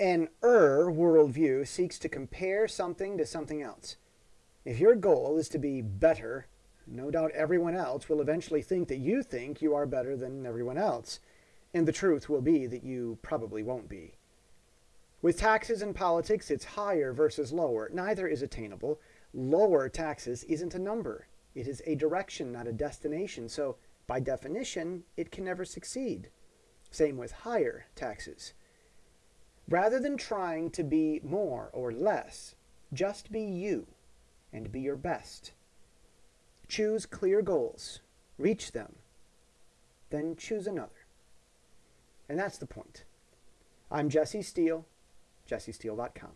An er worldview seeks to compare something to something else. If your goal is to be better, no doubt everyone else will eventually think that you think you are better than everyone else. And the truth will be that you probably won't be. With taxes and politics, it's higher versus lower. Neither is attainable. Lower taxes isn't a number. It is a direction, not a destination. So, by definition, it can never succeed. Same with higher taxes. Rather than trying to be more or less, just be you and be your best. Choose clear goals, reach them, then choose another. And that's the point. I'm Jesse Steele, jessesteele.com.